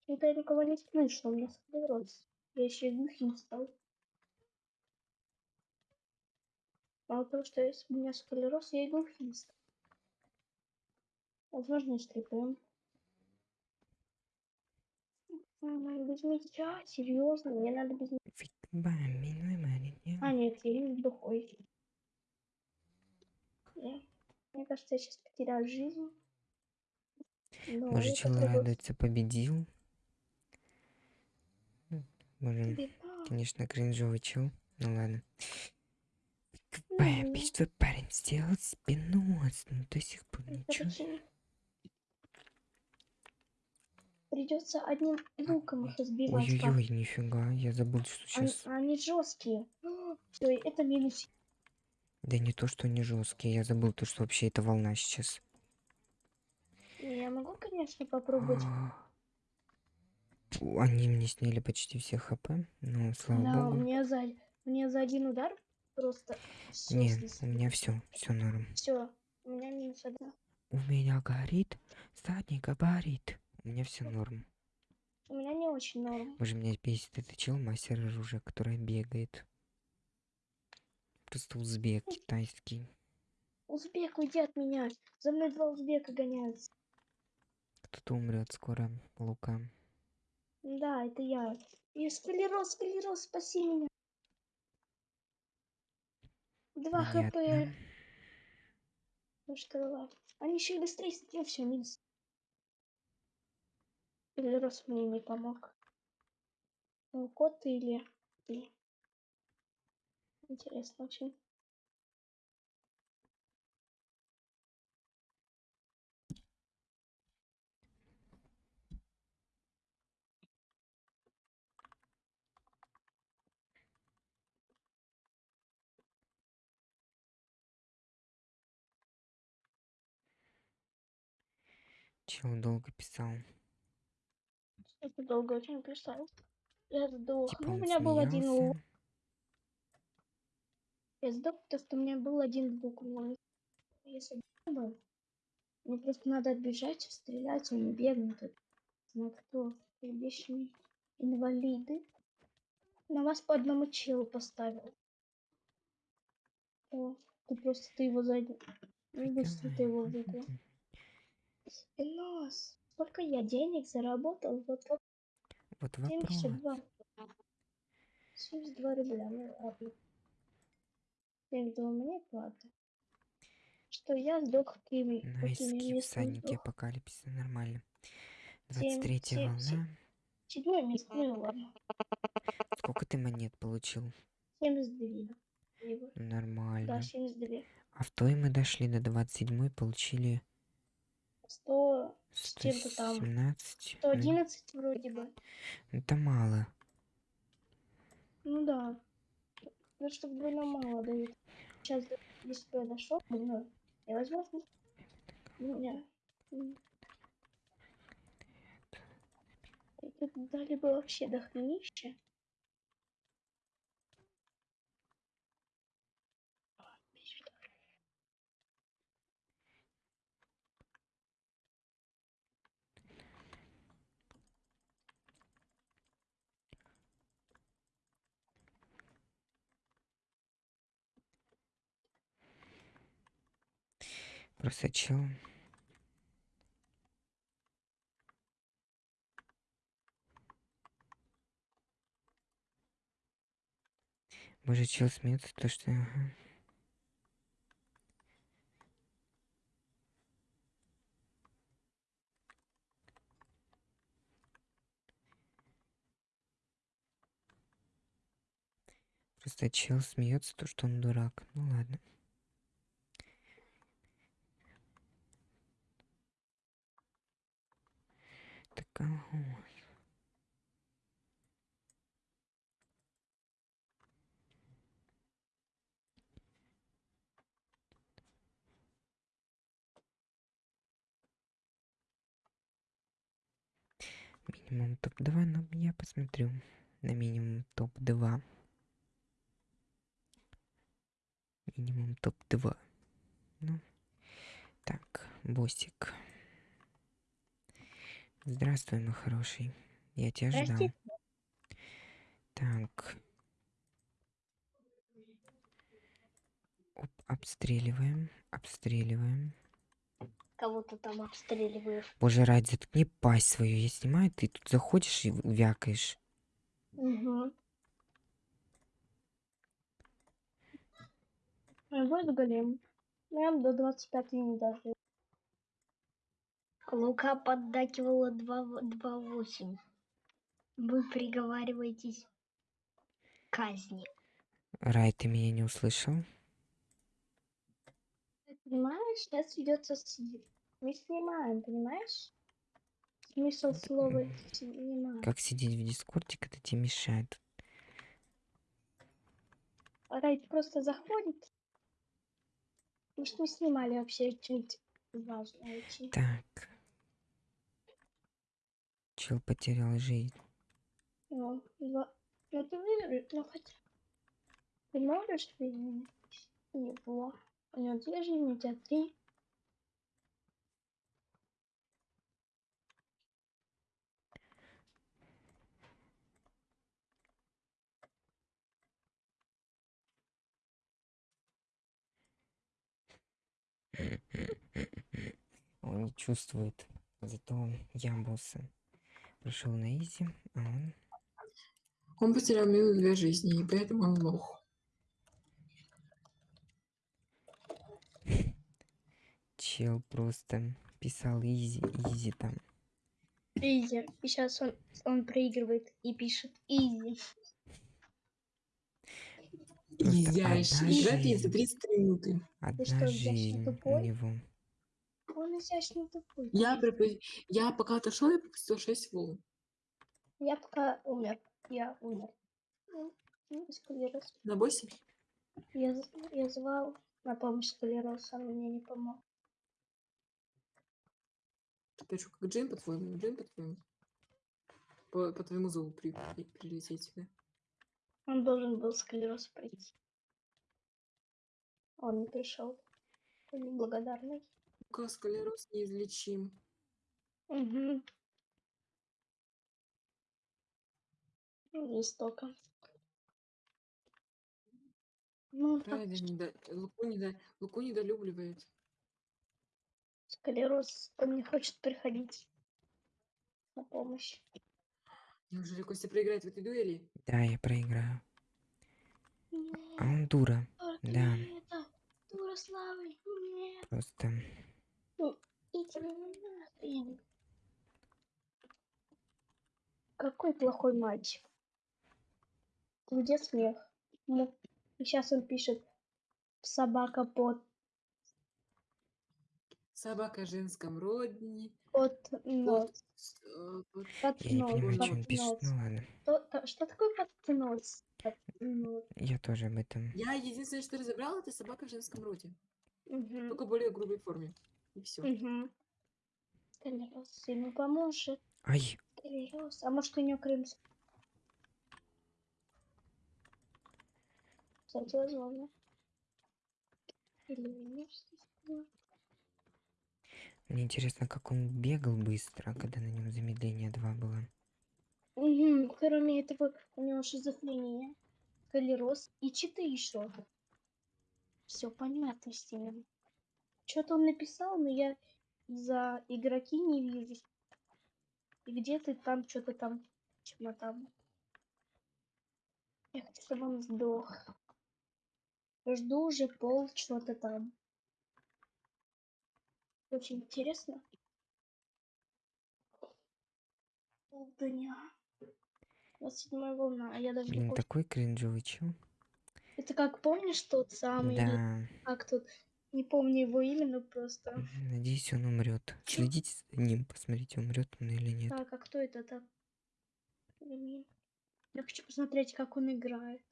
Speaker 3: Это я никого не слышал, у меня склероз. Я еще и глухим стал. Мало того, что с- у меня склероз, я и глухим стал. Возможно, и слепым. М, Без мяча? Серьезно? Мне надо без
Speaker 1: маленький.
Speaker 3: А, нет, я не глухой. Не. Мне кажется, я сейчас потеряю жизнь. Но
Speaker 1: Может,
Speaker 3: я
Speaker 1: чел
Speaker 3: попробую.
Speaker 1: радуется, победил.
Speaker 3: Беда.
Speaker 1: конечно, кринжовый чел. Ну ладно.
Speaker 3: Мгм.
Speaker 1: пить твой парень сделал себе нос, ну до сих пор ничего.
Speaker 3: Придется одним луком их избивать.
Speaker 1: Ой-ой-ой, нифига, я забыл, что
Speaker 3: Они,
Speaker 1: сейчас.
Speaker 3: они жесткие. Все, это минус.
Speaker 1: Да не то, что они жесткие, я забыл то, что вообще это волна сейчас.
Speaker 3: Я могу, конечно, попробовать.
Speaker 1: Они мне сняли почти все хп, но слава
Speaker 3: Да,
Speaker 1: богу.
Speaker 3: мне за, мне за один удар просто
Speaker 1: Не, у меня все, все норм.
Speaker 3: Все, у меня минус одна.
Speaker 1: У меня горит, задний габарит. У меня все норм.
Speaker 3: У меня не очень норм.
Speaker 1: Боже, меня бесит этот чел, мастер оружия, который бегает. Просто узбек китайский.
Speaker 3: Узбек, уйди от меня. За мной два узбека гоняются.
Speaker 1: Кто-то умрет скоро, Лука.
Speaker 3: Да, это я. И склероз, склероз, спаси меня. Два хп. Ну что, они еще быстрее стрел, все, минус. Склероз мне не помог. Ну, кот или ты? Интересно очень.
Speaker 1: Чел долго писал.
Speaker 3: Это долго очень писал. Я сдох.
Speaker 1: Типа
Speaker 3: Ну, у меня был один лук.
Speaker 1: смеялся.
Speaker 3: Я сдох, потому что у меня был один лук. Если бы мне просто надо отбежать, стрелять, а не бегать. На кто? Вечные инвалиды. На вас по одному челу поставил. О, ты просто ты его задел. Ну, быстро ты его выиграл. Нос. Сколько я денег заработал? Вот вот
Speaker 1: Вот вопрос.
Speaker 3: 72. 72 рубля. Ну ладно. 72 мне хватит. что я сдох какими,
Speaker 1: На
Speaker 3: какими
Speaker 1: эскип
Speaker 3: местами
Speaker 1: всадники апокалипсиса. Нормально.
Speaker 3: Семь,
Speaker 1: 23
Speaker 3: семь, семь.
Speaker 1: волна.
Speaker 3: Седьмое место, ну ладно.
Speaker 1: Сколько ты монет получил?
Speaker 3: 72. Либо- Да,
Speaker 1: Нормально.
Speaker 3: 72.
Speaker 1: А в той мы дошли до 27 получили
Speaker 3: 100, с чем-то там.
Speaker 1: 117. Ну,
Speaker 3: 111 вроде бы.
Speaker 1: Это мало.
Speaker 3: Ну да. Ну что вдвойне мало дают. Сейчас, если бы я дошел, ну, и возможно, у меня... тут дали бы вообще дохренища.
Speaker 1: Просто чел. Боже, чел смеется, то что... Просто чел смеется, то что он дурак. Ну ладно. Ага. Минимум топ-2, но я посмотрю на минимум топ-2. Минимум топ-2. Ну, так, босик. Здравствуй, мой хороший. Я тебя ждал. Так. Оп, обстреливаем, обстреливаем.
Speaker 3: Кого-то там обстреливаешь.
Speaker 1: Боже, ради, заткни пасть свою. Я снимаю, ты тут заходишь и вякаешь.
Speaker 3: Угу. А вот голем. Я до 25 не дожил.
Speaker 4: Лука поддакивала 2-8. Вы приговариваетесь к казни.
Speaker 1: Рай, ты меня не услышал?
Speaker 3: Понимаешь, сейчас ведется с... Мы снимаем, понимаешь? Смысл слова снимаем.
Speaker 1: Как сидеть в дискорде, когда тебе мешает?
Speaker 3: Райт просто заходит. Может, мы снимали вообще что-нибудь важное очень.
Speaker 1: Так. Чел потерял жизнь.
Speaker 3: Ну, два... ну ты выиграешь, ну хотя... Ты можешь выиграть его? У него две жизни, у тебя три.
Speaker 1: Он не чувствует. Зато я босса. Прошел на изи, а он...
Speaker 2: Он потерял минус две жизни, и поэтому он лох.
Speaker 1: Чел просто писал easy, easy там.
Speaker 3: Easy. И сейчас он, он проигрывает и пишет
Speaker 2: easy. Ей за
Speaker 1: жизнь.
Speaker 2: 30 минуты.
Speaker 1: Одна
Speaker 3: что,
Speaker 1: жизнь у него.
Speaker 3: Он изящно тупой.
Speaker 2: Я, пропу- я пока отошел, я пропустил 6 волн.
Speaker 3: Я пока умер. Я умер. Ну, ну, склероз.
Speaker 2: На боссе?
Speaker 3: Я, з- я звал на помощь склероза, он мне не помог.
Speaker 2: Ты что, как Джейн, по-твоему? Джейн, по-твоему? По, по твоему зову при, при- прилететь сюда.
Speaker 3: Он должен был склероз пройти. Он не пришел. Он неблагодарный.
Speaker 2: Склероз неизлечим.
Speaker 3: Угу. Жестоко. Ну, так,
Speaker 2: Правильно, недо... Луку, недо... Луку недолюбливает.
Speaker 3: склероз, он не хочет приходить на помощь.
Speaker 2: Неужели Костя проиграет в этой дуэли?
Speaker 1: Да, я проиграю. А
Speaker 3: Нет,
Speaker 1: он дура.
Speaker 3: только
Speaker 1: да.
Speaker 3: это. Дурославль, нет.
Speaker 1: просто.
Speaker 3: Иди. Какой плохой мальчик. Где смех? Ну, сейчас он пишет собака под
Speaker 2: Собака в женском родне.
Speaker 3: под нос.
Speaker 2: Под, э, под-
Speaker 3: Под
Speaker 1: Я не
Speaker 3: нос.
Speaker 1: понимаю,
Speaker 2: ну,
Speaker 1: что он пишет. Ну ладно.
Speaker 3: Что, что такое под нос? Под нос.
Speaker 1: Я тоже об этом.
Speaker 2: Я единственное, что разобрала, это собака в женском роде.
Speaker 3: Мгм.
Speaker 2: Только в более грубой форме. И все.
Speaker 3: Колерос ему поможет.
Speaker 1: Ай!
Speaker 3: Колерос. А может у него крымский? Кстати, возможно. Или венерский.
Speaker 1: Мне интересно, как он бегал быстро, когда на нем замедление 2 было.
Speaker 3: Мгм. Кроме этого, у него шизофрения, колероз и читы еще. Все понятно с ним. Что-то он написал, но я за игроки не вижу. И где ты там что-то там, чмо там. Я хочу, чтобы он сдох. Жду уже пол что-то там. Очень интересно. Полдня. 27 волна, а я даже не
Speaker 1: Блин,
Speaker 3: помню.
Speaker 1: такой кринжовый чел.
Speaker 3: Это как помнишь тот самый,
Speaker 1: Да.
Speaker 3: как тут, не помню его имя, но просто.
Speaker 1: Надеюсь, он умрет. Следите за ним, посмотрите, умрет он или нет.
Speaker 3: Так, а кто это так? Я хочу посмотреть, как он играет.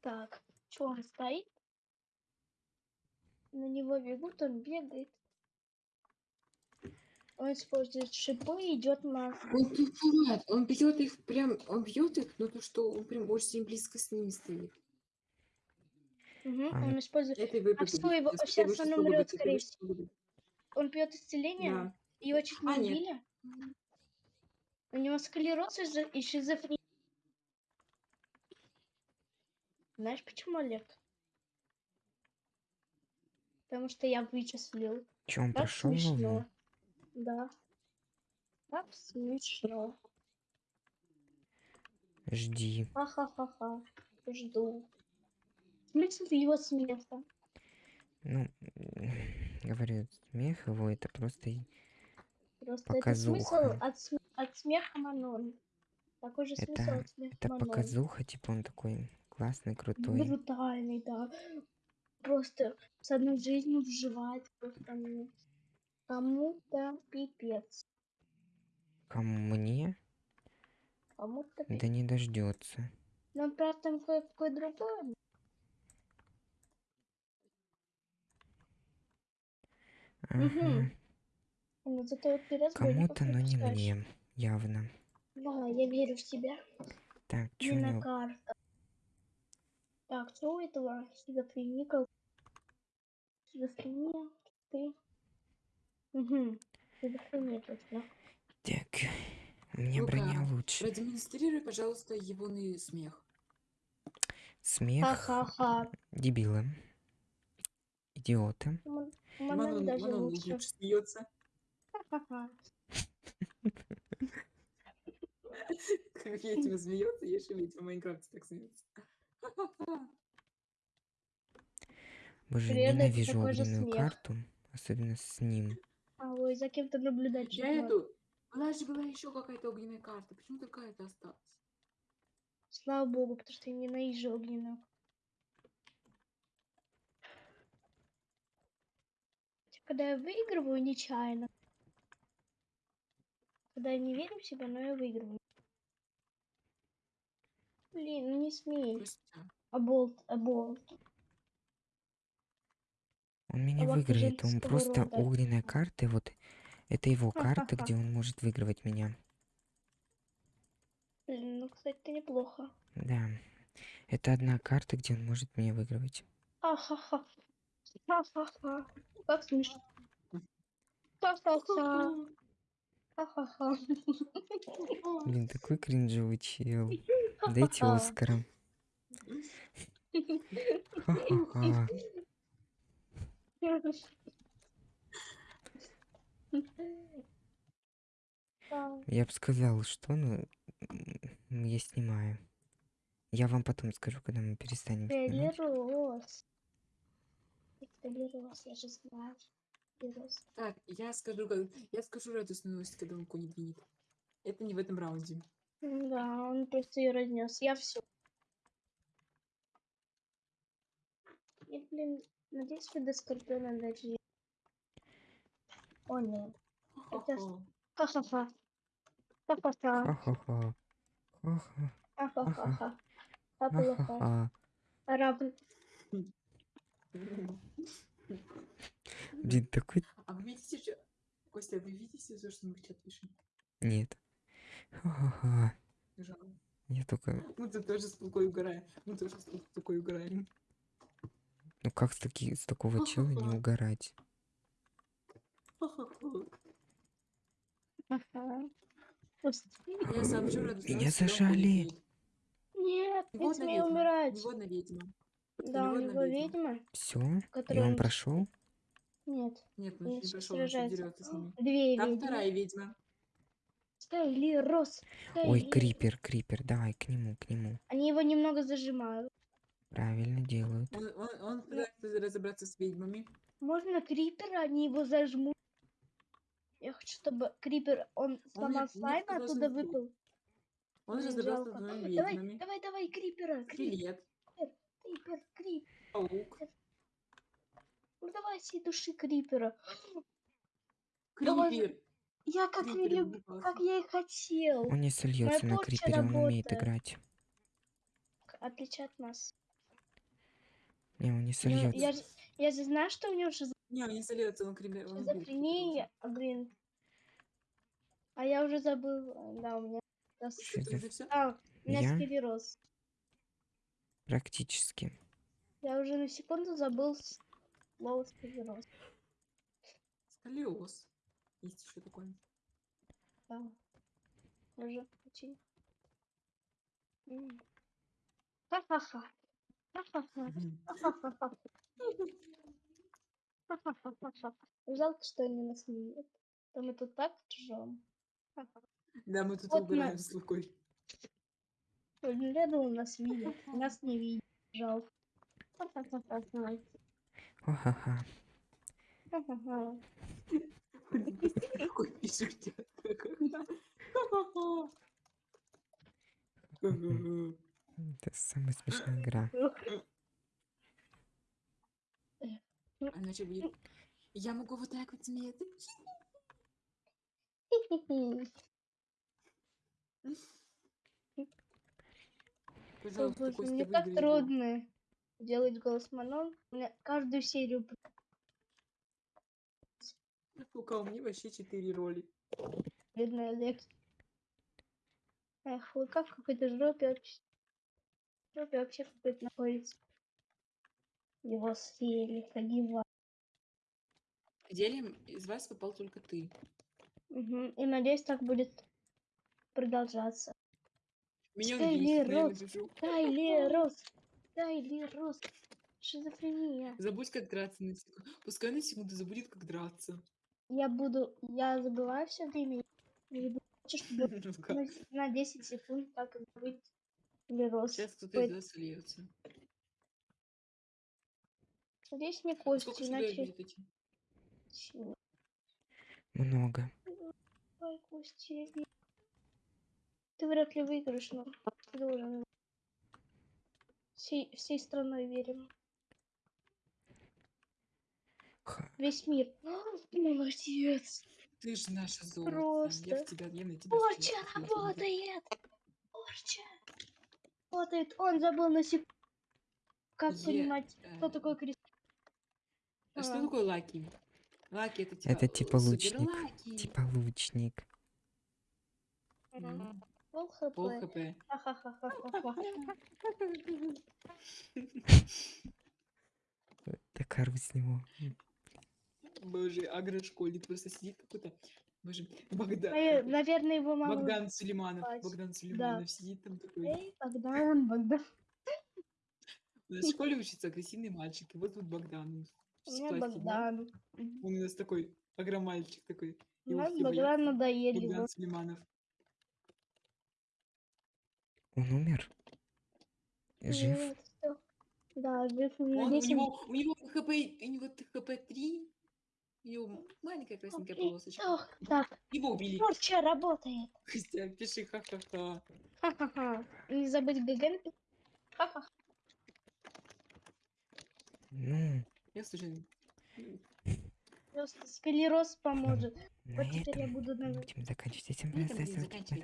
Speaker 3: Так, что он стоит? На него бегут, он бегает. Он использует шипы и идет на...
Speaker 2: Он тупует, он бьет их прям, он бьет их, но то, что он прям очень близко с ними стоит.
Speaker 3: Мгм,
Speaker 1: А,
Speaker 3: он использует...
Speaker 2: Это вы
Speaker 3: А
Speaker 2: победите.
Speaker 3: его-
Speaker 2: Это
Speaker 3: сейчас
Speaker 2: большинство
Speaker 3: он умрет, скорее
Speaker 2: будет.
Speaker 3: Он пьет исцеление,
Speaker 2: Да.
Speaker 3: его чуть не
Speaker 2: А, нет.
Speaker 3: убили. У него склероз и шизо- и шизофрения. Знаешь, почему, Олег? Потому что я вычислил.
Speaker 1: Че, он
Speaker 3: Так
Speaker 1: прошел
Speaker 3: смешно. Да. Так смешно.
Speaker 1: Жди.
Speaker 3: Ха-ха-ха-ха. Жду. Смысл его смеха.
Speaker 1: Ну, говорю, смех его это просто
Speaker 3: Просто это смысл
Speaker 1: Показуха.
Speaker 3: от, от смеха Манон. Такой же смысл
Speaker 1: Это-
Speaker 3: от смеха
Speaker 1: это
Speaker 3: Манон.
Speaker 1: показуха, типа он такой классный, крутой.
Speaker 3: Брутальный, да. Просто с одной жизнью вживает просто ну, кому-то пипец.
Speaker 1: Кому мне?
Speaker 3: Кому-то
Speaker 1: Да
Speaker 3: пипец.
Speaker 1: не дождется.
Speaker 3: Но правда там кое-какое
Speaker 1: Ага.
Speaker 3: Зато вот
Speaker 1: Кому-то, но не мне. Явно.
Speaker 3: Да, я верю в тебя.
Speaker 1: Так, что него?
Speaker 3: карта. Так, что у этого шизофреника? Шизофрения, ты. Угу. Шизофрения точно.
Speaker 1: Так, у меня
Speaker 2: Ну-ка,
Speaker 1: броня лучше.
Speaker 2: Продемонстрируй, пожалуйста, его смех.
Speaker 1: Смех
Speaker 3: Ха-ха-ха.
Speaker 1: дебила. Идиота.
Speaker 3: М- Манон даже
Speaker 2: Манон
Speaker 3: лучше.
Speaker 2: лучше смеется. Как ведьма смеется, я еще ведьма в Майнкрафте так смеется.
Speaker 1: Боже,
Speaker 3: это
Speaker 1: ненавижу огненную карту. Особенно с ним.
Speaker 3: А ой, за кем-то наблюдать.
Speaker 2: Я
Speaker 3: чё-то.
Speaker 2: эту... Была же была еще какая-то огненная карта. Почему только это осталось?
Speaker 3: Слава богу, потому что я ненавижу огненную. Когда я выигрываю нечаянно. Когда я не верю в себя, но я выигрываю. Блин, ну не смей. Аболт, аболт.
Speaker 1: Он меня
Speaker 3: Собака
Speaker 1: выиграет. Он просто
Speaker 3: рода.
Speaker 1: огненная карта. Вот это его карта, где он может выигрывать меня.
Speaker 3: Блин, ну, кстати, неплохо.
Speaker 1: Да. Это одна карта, где он может меня выигрывать.
Speaker 3: Ха-ха-ха. Ха-ха-ха. Как смешно. Ха-ха-ха. Ха-ха-ха.
Speaker 1: Блин, такой кринжовый чел. Дайте. Оскара. Ха-ха-ха. Я бы сказал, что, ну, я снимаю. Я вам потом скажу, когда мы перестанем снимать.
Speaker 3: Я же знаю.
Speaker 2: Так, я скажу, как- я скажу радостную новость, когда он кони двинет. Это не в этом раунде.
Speaker 3: Да, он просто ее разнес. Я все. И, блин, надеюсь, вы до Скорпиона дожили. О, нет. Это. Ха-ха-ха. Ха-ха-ха.
Speaker 1: Ха-ха-ха. Ха-ха.
Speaker 3: Ха-ха-ха. Ха-ха-ха.
Speaker 1: Ха-ха-ха. Блин, такой...
Speaker 2: А вы видите, что... Костя, вы видите то, что мы в чат пишем?
Speaker 1: Нет. Ха-ха-ха.
Speaker 2: Жалко.
Speaker 1: Я только...
Speaker 2: Мы тут тоже с Лукой угораем. Мы тоже с Лукой угораем.
Speaker 1: Ну как с, таки... с такого чела не угорать? Меня зажали.
Speaker 3: Нет, не смей умирать.
Speaker 2: Негодная ведьма.
Speaker 3: Да, у него
Speaker 2: ведьма.
Speaker 1: Все? И
Speaker 3: которая...
Speaker 1: он прошел?
Speaker 3: Нет,
Speaker 2: Нет, он
Speaker 3: они
Speaker 2: не прошел, он дерется с ними.
Speaker 3: Две
Speaker 2: Там
Speaker 3: ведьмы.
Speaker 2: вторая ведьма.
Speaker 3: Скайли, Рос.
Speaker 1: Ой,
Speaker 3: Скайли.
Speaker 1: крипер, крипер, давай к нему, к нему.
Speaker 3: Они его немного зажимают.
Speaker 1: Правильно делают.
Speaker 2: Он, он, он пытается разобраться с ведьмами.
Speaker 3: Можно крипера, они его зажмут. Я хочу, чтобы крипер, он сломал
Speaker 2: нет,
Speaker 3: слайм, оттуда выпал.
Speaker 2: Он разобрался с двумя
Speaker 3: Давай,
Speaker 2: ведьмами.
Speaker 3: давай, давай, крипера, крипер, крипер.
Speaker 2: Паук,
Speaker 3: Ну давай всей души крипера. Давай.
Speaker 2: крипер.
Speaker 3: Я как, и
Speaker 2: Крипер
Speaker 3: люб-
Speaker 2: отбивался.
Speaker 3: как я и хотел.
Speaker 1: Он не сольется на крипере, он умеет
Speaker 3: работает.
Speaker 1: играть.
Speaker 3: Отличие от нас.
Speaker 1: Не, он не сольется.
Speaker 3: я, же, я же знаю, что у него шиз-
Speaker 2: Не, он не сольется, он крипер. он убил крипера
Speaker 3: шизофрения, а, блин. А я уже забыл. Да, у меня...
Speaker 2: все?
Speaker 3: А, у меня
Speaker 1: Я?
Speaker 3: скелероз.
Speaker 1: Практически.
Speaker 3: Я уже на секунду забыл слово скелероз.
Speaker 2: Сколиоз. Есть еще такое.
Speaker 3: Да. Уже очень. Ха-ха-ха. Жалко, что они нас не видят. То мы тут так ржем.
Speaker 2: Да, мы тут
Speaker 3: Вот
Speaker 2: угораем
Speaker 3: на-
Speaker 2: с Лукой.
Speaker 3: Я думал, нас видят. Нас не видят. Жалко.
Speaker 1: Ха-ха-ха.
Speaker 2: Какой. Ха-ха-ха.
Speaker 1: Это самая смешная игра.
Speaker 2: А иначе будет... Я могу вот так вот смеяться. Пожалуйста,
Speaker 3: боже, мне так трудно делать голос Манон. У меня каждую серию
Speaker 2: Лука, у меня вообще четыре роли.
Speaker 3: бедная Лекс. Эх, Лука в какой-то жопе вообще. Жопе вообще какой-то находится. Его съели, погибал.
Speaker 2: В деле из вас попал только ты.
Speaker 3: Мгм. И надеюсь, так будет продолжаться.
Speaker 2: Меня
Speaker 3: Скайли
Speaker 2: убили, я
Speaker 3: Рос.
Speaker 2: напишу.
Speaker 3: Тайли Рос! Тайли Рос! Шизофрения.
Speaker 2: Забудь, как драться на секунду. Пускай на секунду забудет, как драться.
Speaker 3: Я буду... Я забываю все время.
Speaker 2: Лука,
Speaker 3: на, на 10 секунд так забыть Тайли Рос.
Speaker 2: Сейчас кто-то из вас сольется.
Speaker 3: Надеюсь, не
Speaker 2: А человек
Speaker 3: иначе...
Speaker 1: Много.
Speaker 3: Ой, не- Ты вряд ли выиграешь, но ты должен. Всей, всей страной верим. Весь мир. Молодец.
Speaker 2: Ты же наша золото. Я
Speaker 3: Просто.
Speaker 2: в тебя, я на тебя
Speaker 3: Порча
Speaker 2: смотрю.
Speaker 3: работает! Порча! Работает. Он забыл на секунду. Как
Speaker 2: Е-
Speaker 3: понимать, кто
Speaker 2: э,
Speaker 3: такой Крис?
Speaker 2: А что
Speaker 3: А.
Speaker 2: такое лаки? Лаки это типа...
Speaker 1: Это типа
Speaker 2: супер
Speaker 1: лучник.
Speaker 2: лаки.
Speaker 1: Типа лучник.
Speaker 2: М,
Speaker 3: Пол хп.
Speaker 2: Пол хп.
Speaker 1: Так ору с него.
Speaker 2: Боже, агрошкольник просто сидит какой-то... Боже, Богдан...
Speaker 3: Навер- Наверное, его мама...
Speaker 2: Богдан Сулейманов. Богдан Сулейманов сидит там такой.
Speaker 3: Эй, Богдан, Богдан.
Speaker 2: У нас в школе учится агрессивный мальчик. И вот тут Богдан. пластиком.
Speaker 3: Богдан.
Speaker 2: Он у нас такой агромальчик такой.
Speaker 3: У
Speaker 2: Его
Speaker 3: нас
Speaker 2: все
Speaker 3: Богдан надоели.
Speaker 2: Богдан. Сулейманов.
Speaker 1: Он умер? Жив?
Speaker 3: Нет, всё. Да,
Speaker 2: Он, у
Speaker 3: 10.
Speaker 2: него, у него ХП, у него ХП 3. У него маленькая красненькая
Speaker 3: Окей.
Speaker 2: полосочка.
Speaker 3: Ох, так,
Speaker 2: Его убили.
Speaker 3: порча работает.
Speaker 2: Костя, пиши ха-ха-ха.
Speaker 3: Ха-ха-ха. Не забыть ГГ. Ха-ха.
Speaker 1: Ну,
Speaker 2: Я слушаю.
Speaker 3: Просто склероз поможет.
Speaker 1: На
Speaker 3: вот этом я буду на...
Speaker 1: будем заканчивать
Speaker 2: этим.
Speaker 1: Ставьте лайки,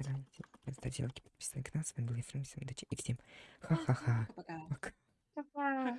Speaker 1: ставьте лайки, подписывайтесь на канал. С вами был Ефрем, всем удачи и всем ха-ха-ха.
Speaker 2: Пока.
Speaker 1: Пока.